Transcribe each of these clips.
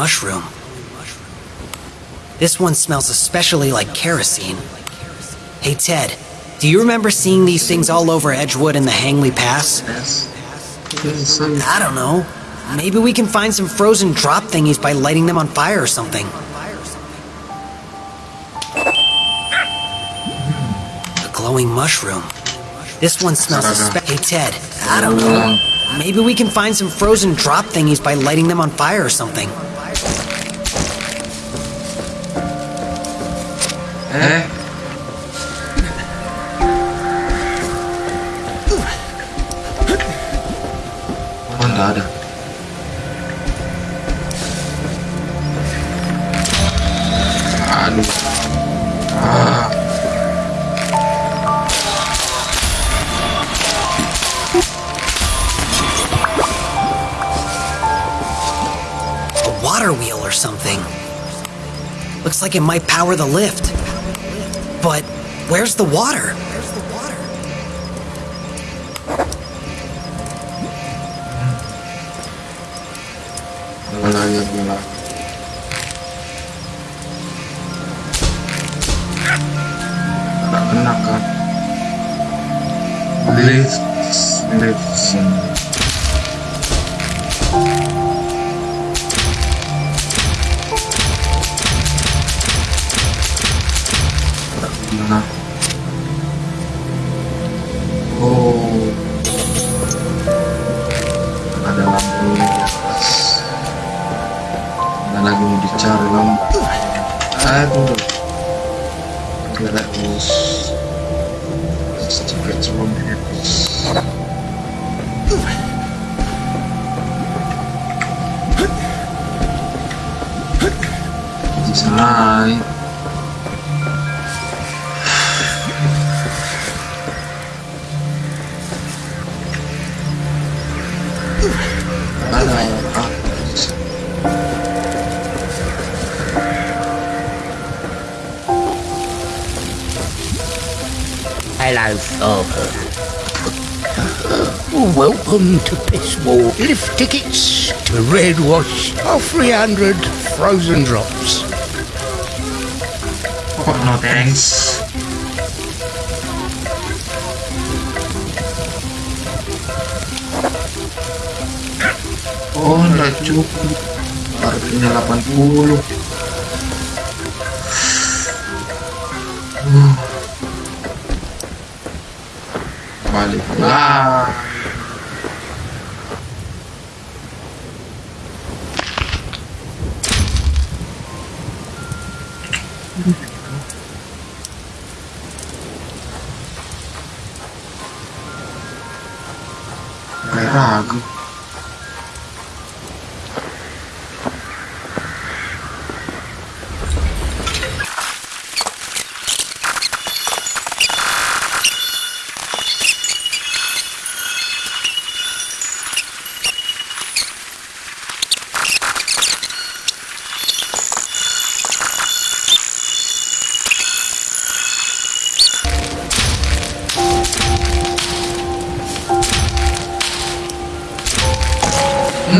mushroom. This one smells especially like kerosene. Hey Ted, do you remember seeing these things all over Edgewood and the Hangley Pass? I- don't know. Maybe we can find some frozen drop thingies by lighting them on fire or something. A glowing mushroom. This one smells espe- Hey Ted, I don't know. Maybe we can find some frozen drop thingies by lighting them on fire or something. Eh. Ah. A water wheel or something. Looks like it might power the lift. But where's the water? Bola ya bola. Nggak kena kan? Lift, lift. Wash 300 frozen drops. Oh, no thanks. Oh, nggak cukup. Harganya 80. Uh. Balik lah. água.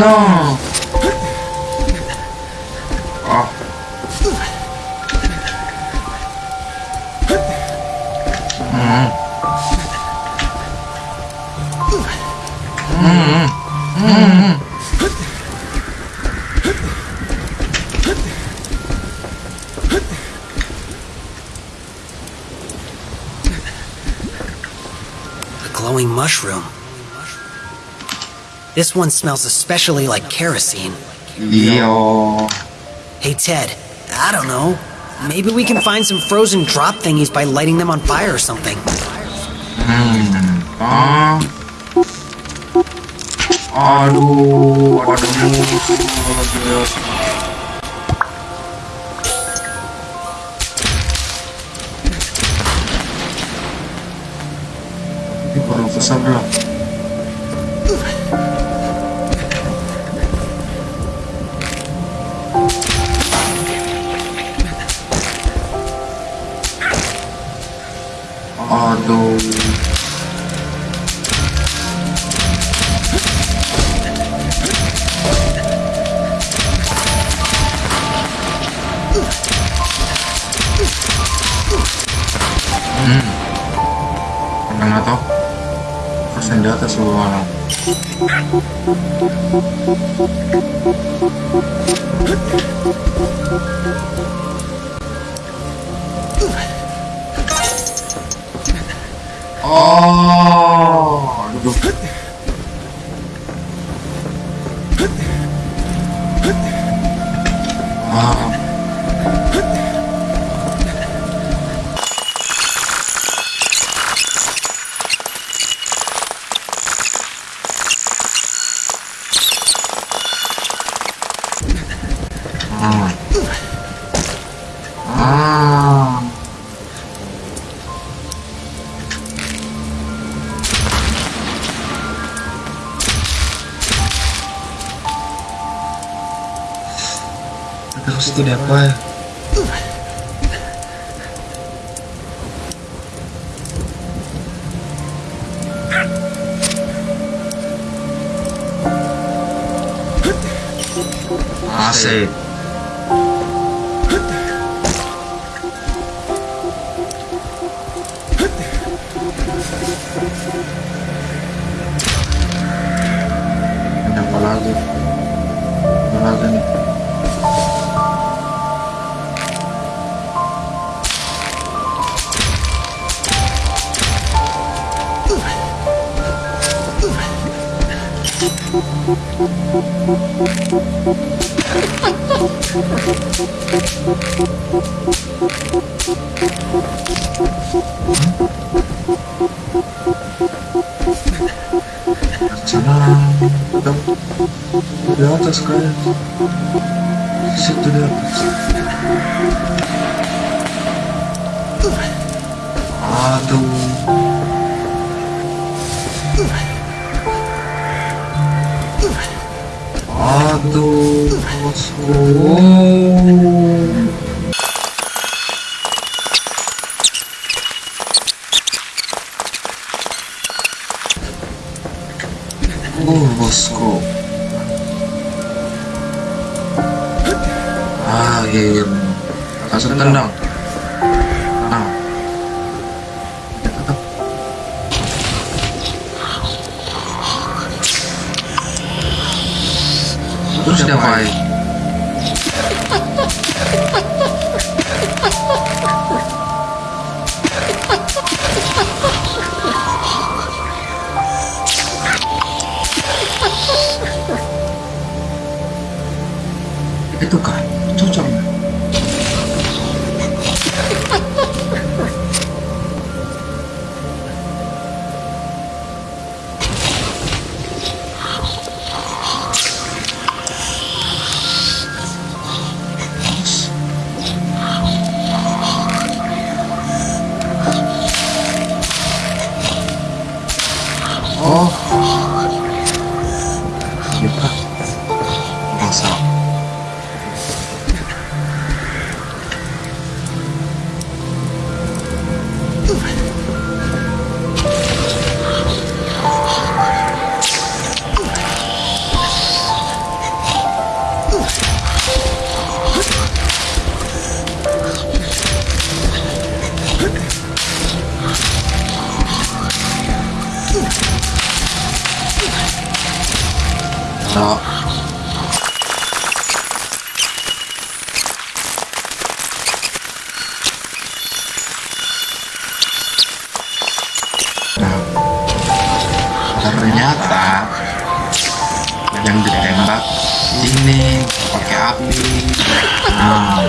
Ragu. This one smells especially like kerosene. Iya. Hey, Ted, I don't know. Maybe we can find some frozen drop thingies by lighting them on fire or something. Hmm. Ah. Aduh, aduh. Ini perlu pesan dong. gitu Hmm. Kenapa toh? Di atas orang. Thank you. Chị đẹp quá Awesome. таскают. Сюда. Атом. Адос. Лоскоп. Astagfirullahaladzim langsung tendang. Terus itu kah? Nah. Ternyata yang ditembak ini pakai api. Nah.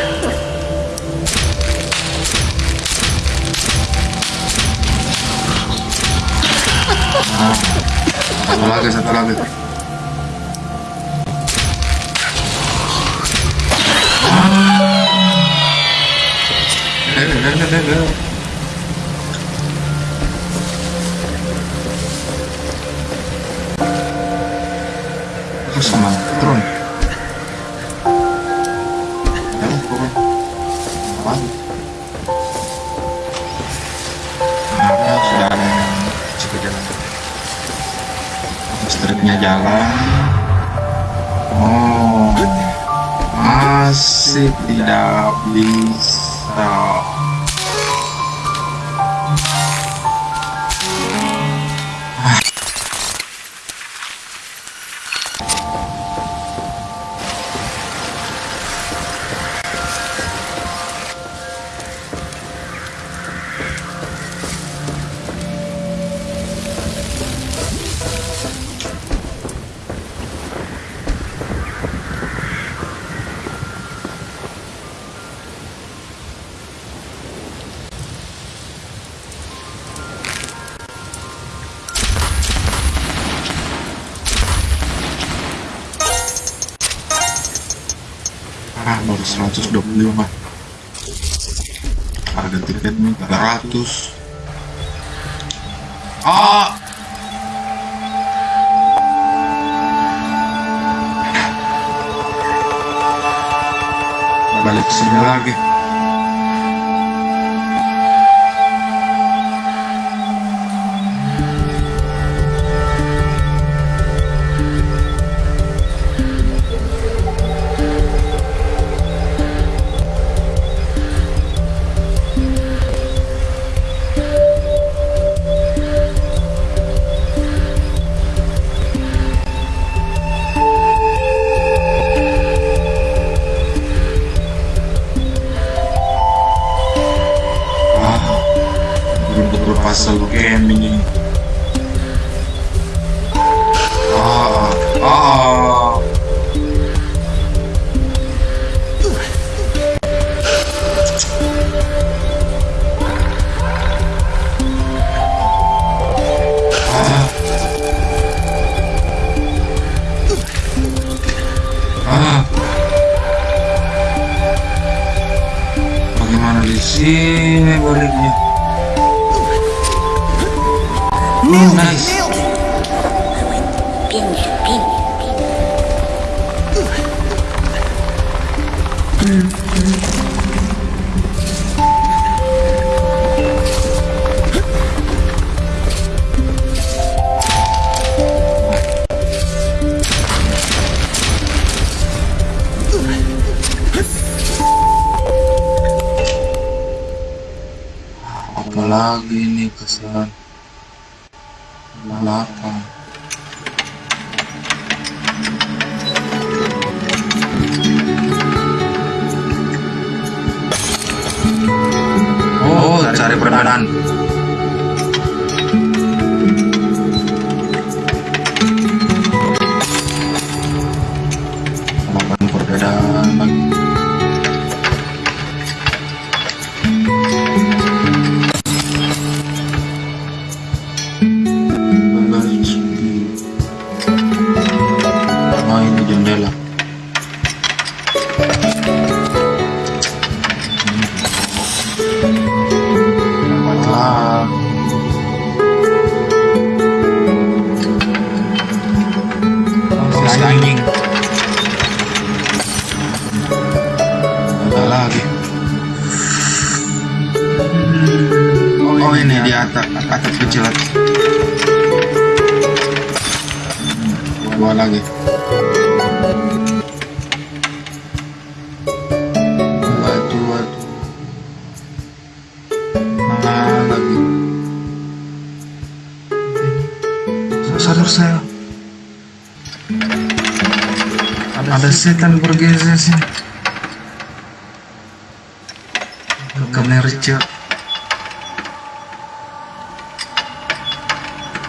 Nah, satu lagi satu lagi Oh masih tidak bisa baru 125 harga tiketnya 300 ah balik sini lagi apalagi lagi ini kesan belakang setan bergeser sih. Merja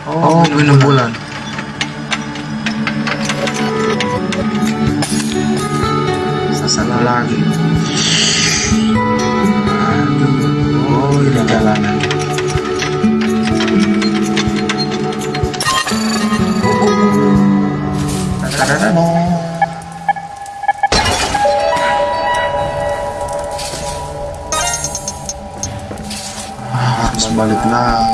oh, oh minum bulan. salah lagi. Aduh. Oh ini jalanan balik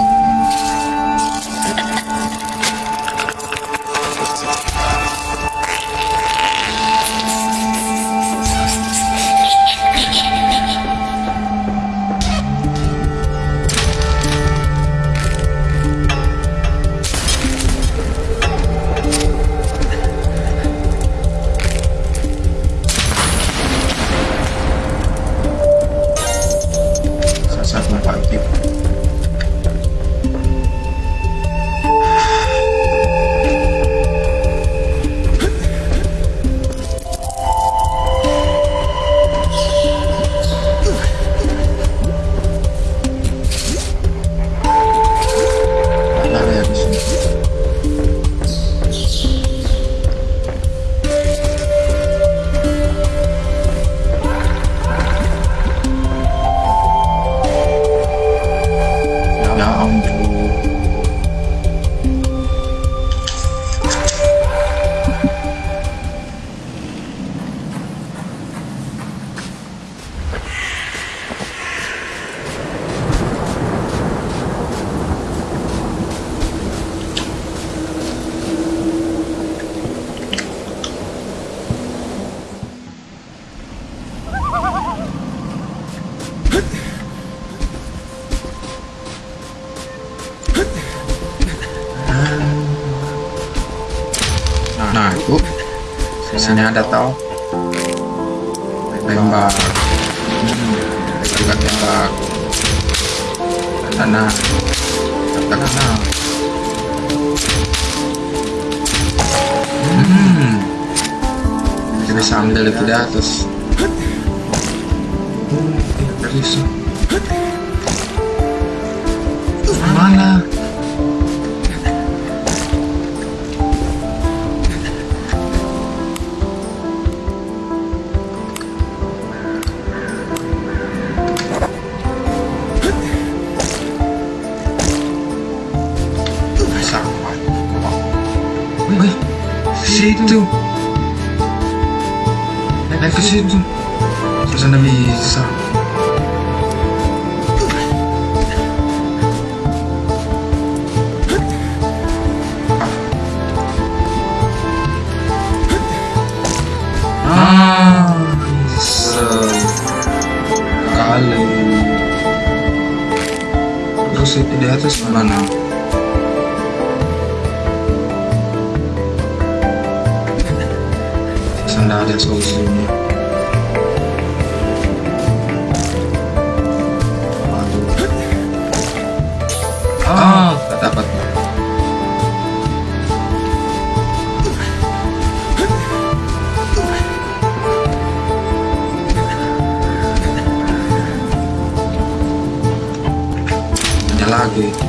Situ. Naik ke situ. Terus anda bisa. Ah, que Terus itu di atas mana? anda ada solusinya. Aduh. ah. ah. lagi.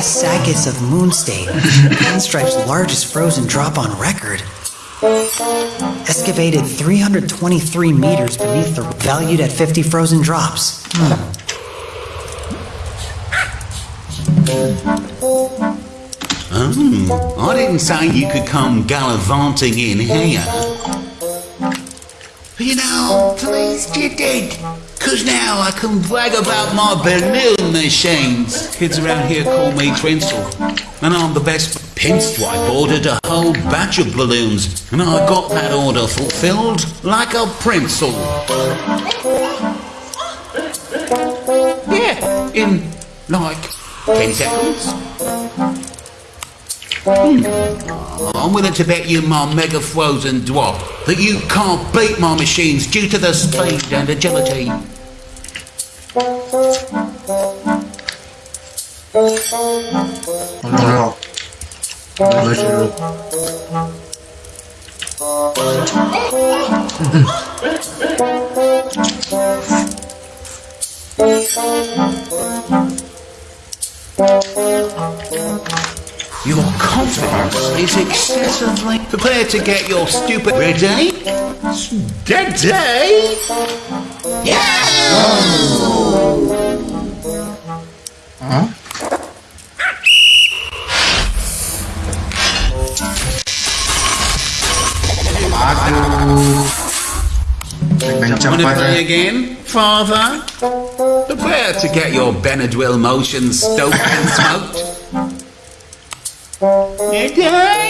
Saccus of Moonstate, Pinstripe's largest frozen drop on record. Excavated 323 meters beneath the valued at 50 frozen drops. Hmm. I didn't say you could come gallivanting in here. You know, pleased you did. Cause now I can brag about my balloon machines. Kids around here call me Trinsel. And I'm the best pinstripe ordered a whole batch of balloons. And I got that order fulfilled like a princel. Yeah, in like 10 seconds. Hmm. I'm willing to bet you my mega frozen drop that you can't beat my machines due to the speed and agility. Your confidence is excessively prepared to get your stupid ready. Ready? Aduh. Main Want to cepat play ya. again, father? Prepare to get your Benadryl motions stoked and smoked. Ready? Ready?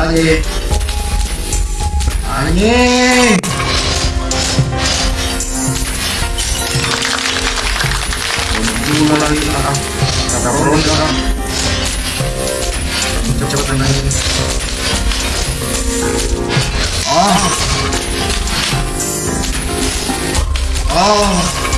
lagi. Anjing. Dulu lagi belakang. Kata turun belakang. Cepet-cepetan lagi. Oh. Oh.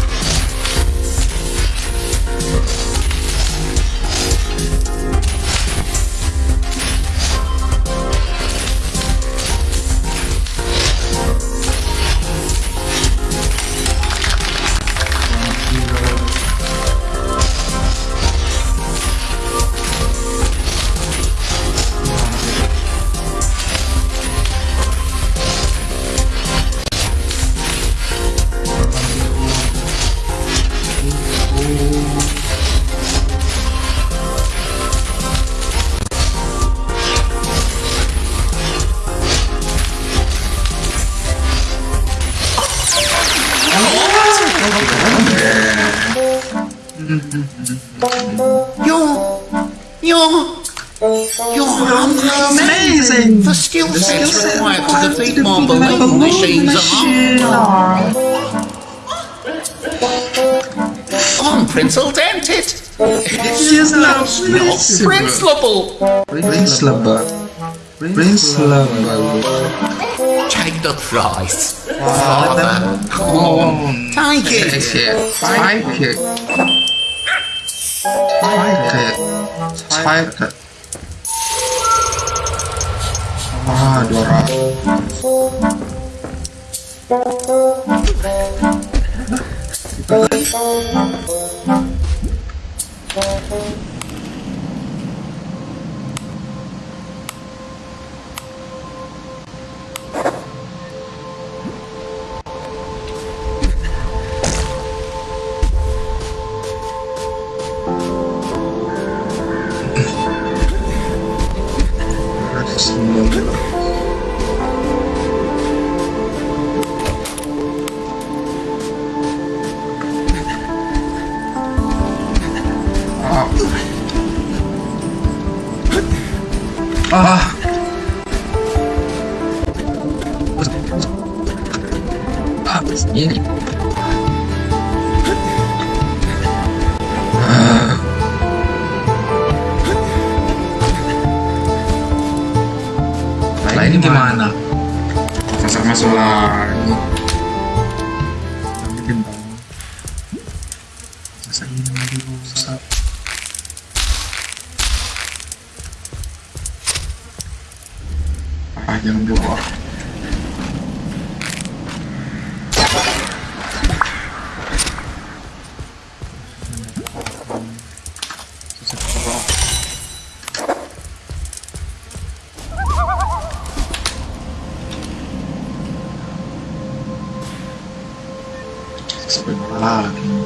The skill sets required to defeat my balloon machines are. I'm Princel Dented. It's not Princelable. Prince Lebah. Prince Lebah. Take the price, father. Come on, take it. Spike it. Spike it. Spike it. Ah, Dora. Ah. Sampai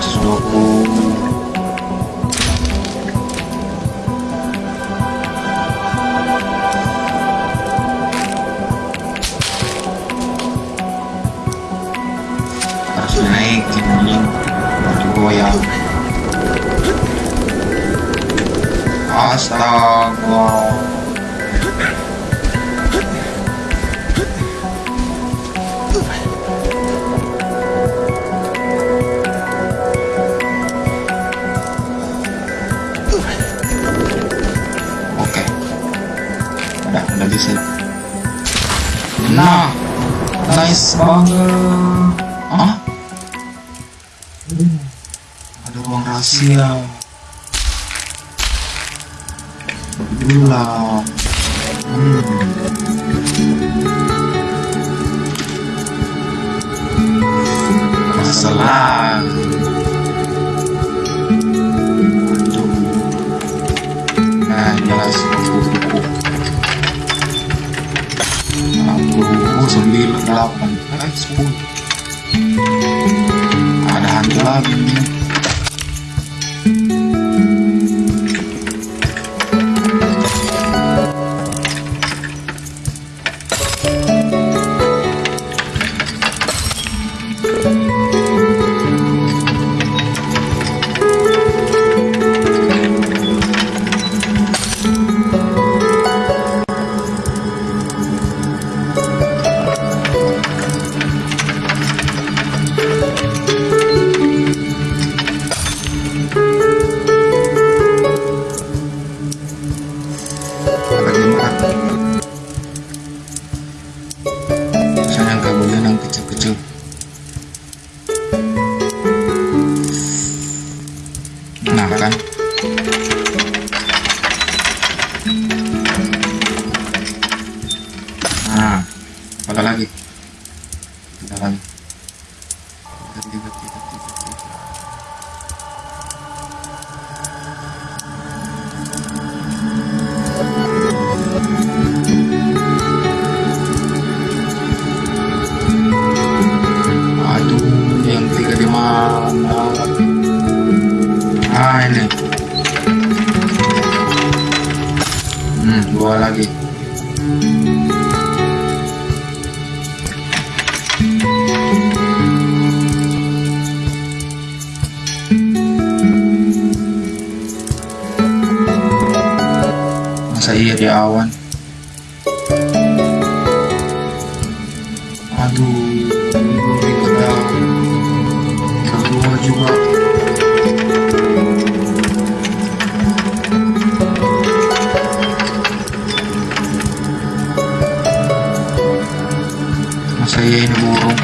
86 dihargain burung.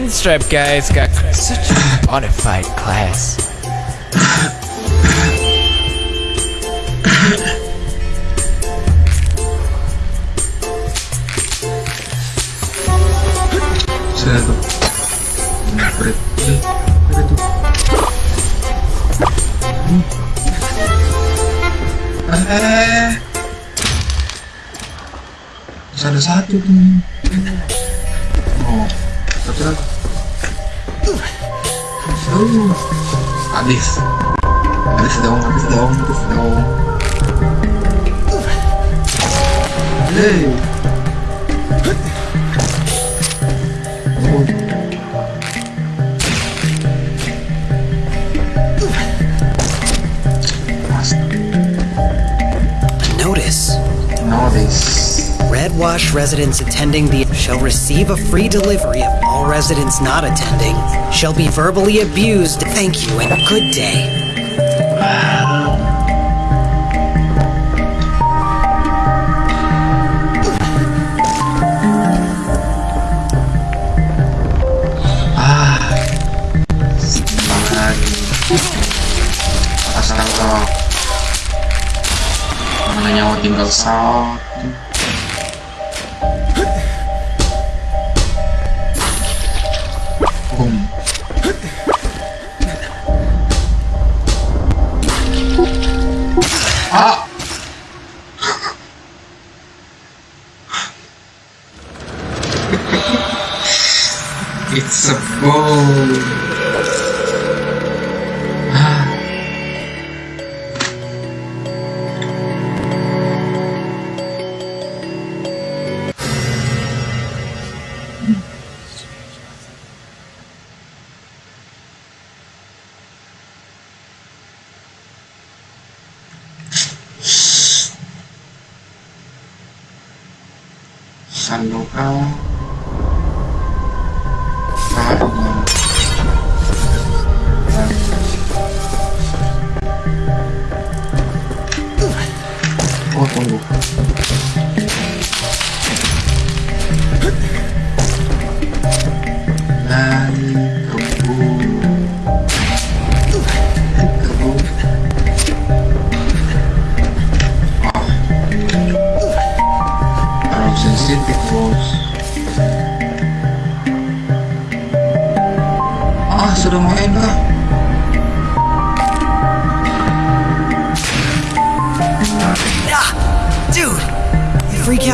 pinstripe guy's got such a bonafide class. attending the shall receive a free delivery of all residents not attending, shall be verbally abused. Thank you and good day. Tinggal sah.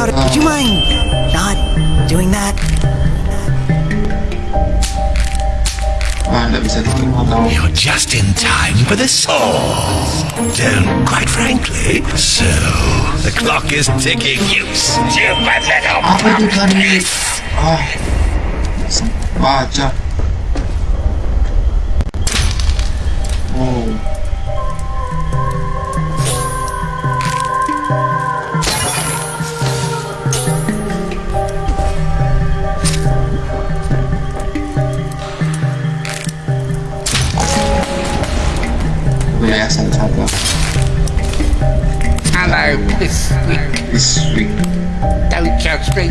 Dude, you freak out. Would you mind not doing that? Nggak bisa diterima. You're just in time for the swords. Don't, quite frankly. So, the clock is ticking, you stupid little Apa itu tadi? Ah, me.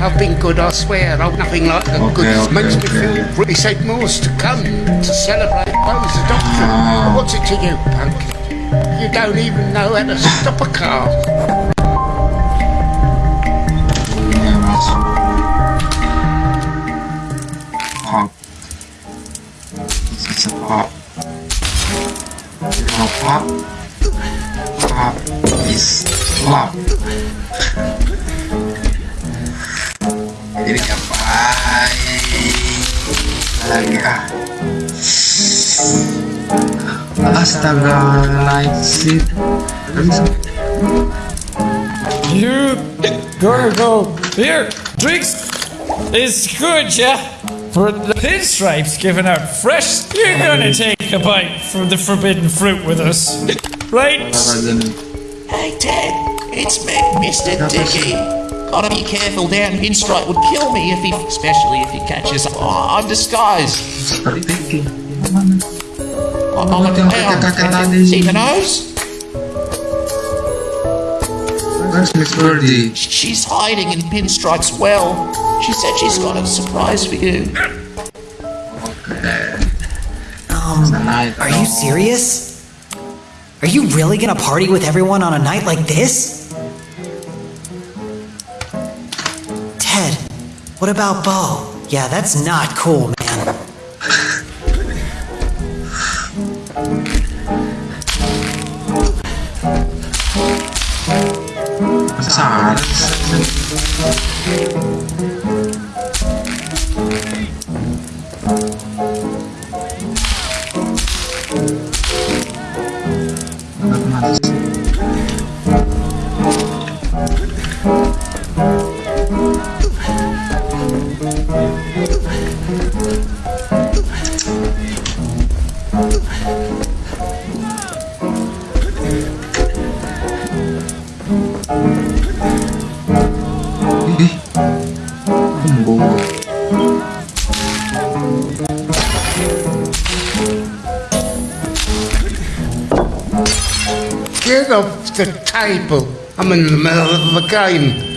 I've been good, I swear. I'm nothing like the Okay, goodness. okay, Makes me feel really said more's to come to celebrate Bo's adoption. Ah. What's it to you, punk? You don't even know how to stop a car. Astaga, light seat. You gonna go here? Drinks is good, yeah. For the pinstripes giving out fresh, you're gonna take a bite from the forbidden fruit with us, right? Hey Ted, it's me, Mr. Dicky. Gotta be careful down Pinstripe would kill me if he, especially if he catches. Oh, I'm disguised. Seperti Vicky. I'm I'm a Yang clown. kakak tadi. See the nose? Where's Miss Birdie? She's hiding in Pinstripe's well. She said she's got a surprise for you. Um, are you serious? Are you really gonna party with everyone on a night like this? Ted, what about Bo? Yeah, that's not cool, man. Get off the table. I'm in the middle of a game.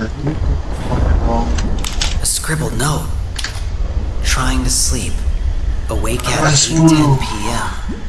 A scribbled note. Trying to sleep. Awake at 8:10 p.m.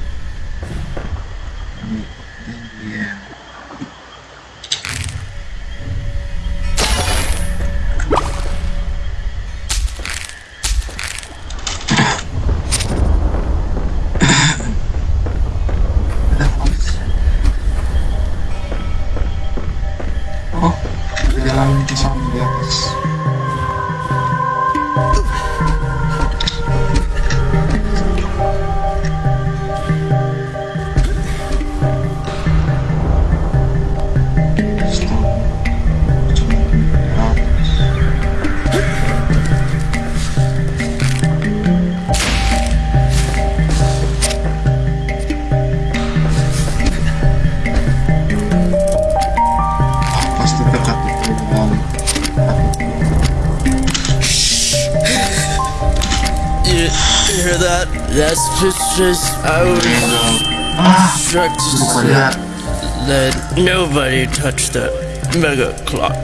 Nobody touched that mega clock.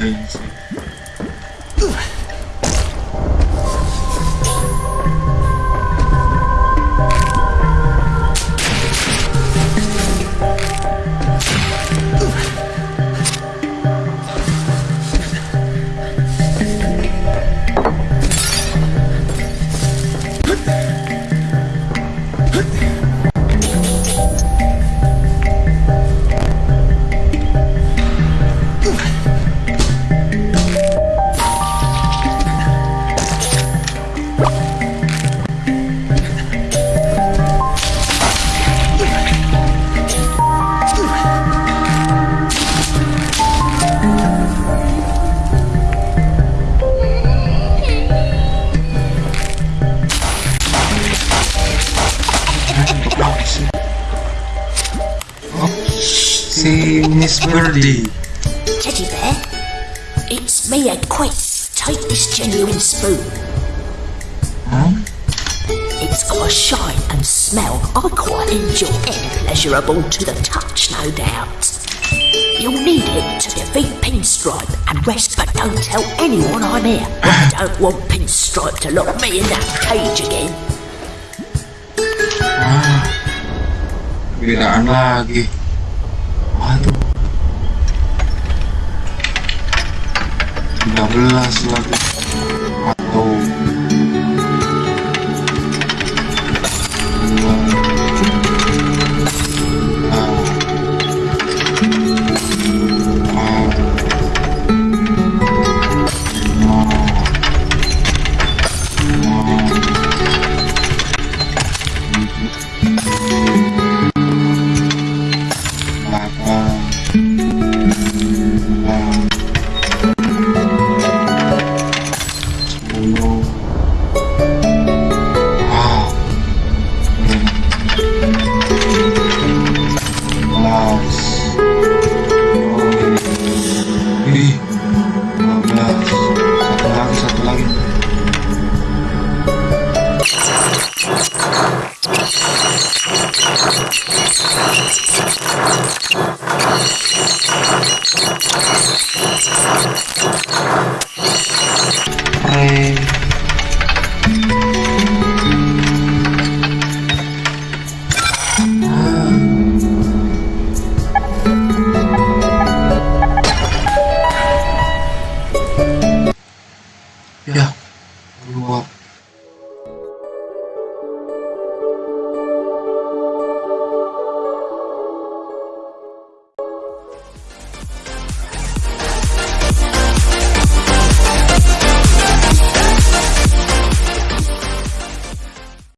Sim, sim. To the touch, no doubt. You'll need it to defeat Pinstripe and rest, but don't tell anyone I'm here. I don't want Pinstripe to lock me in that cage again. ah perbedaan lagi waduh 13 lagi